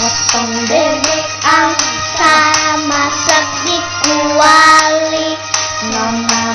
potong bebek angsa masak di kuali. Nomor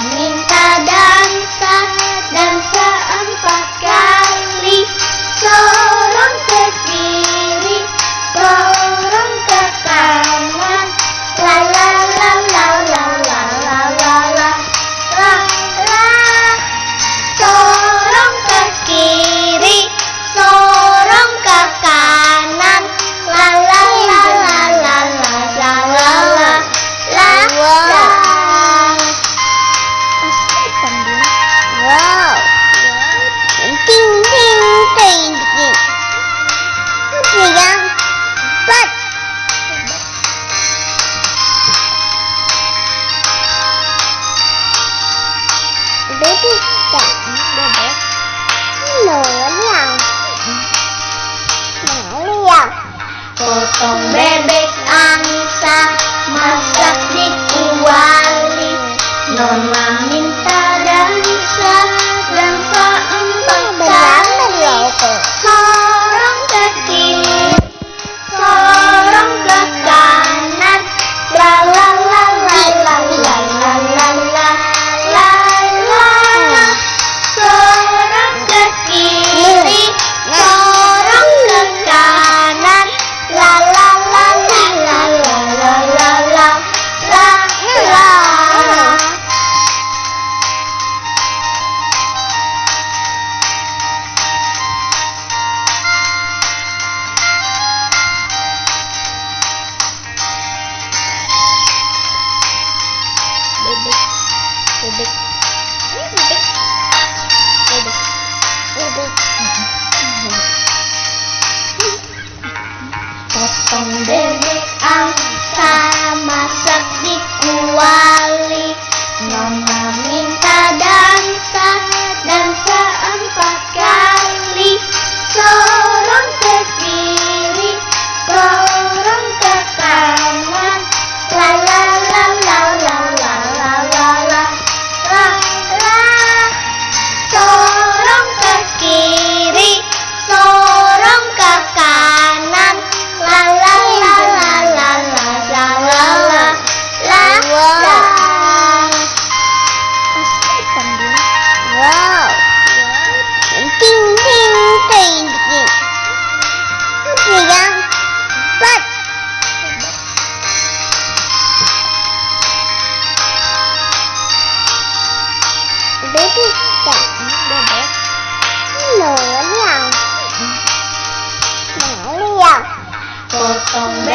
Potong bebek Anissa Masak di kuali. Nona minta from the neck up. Oh.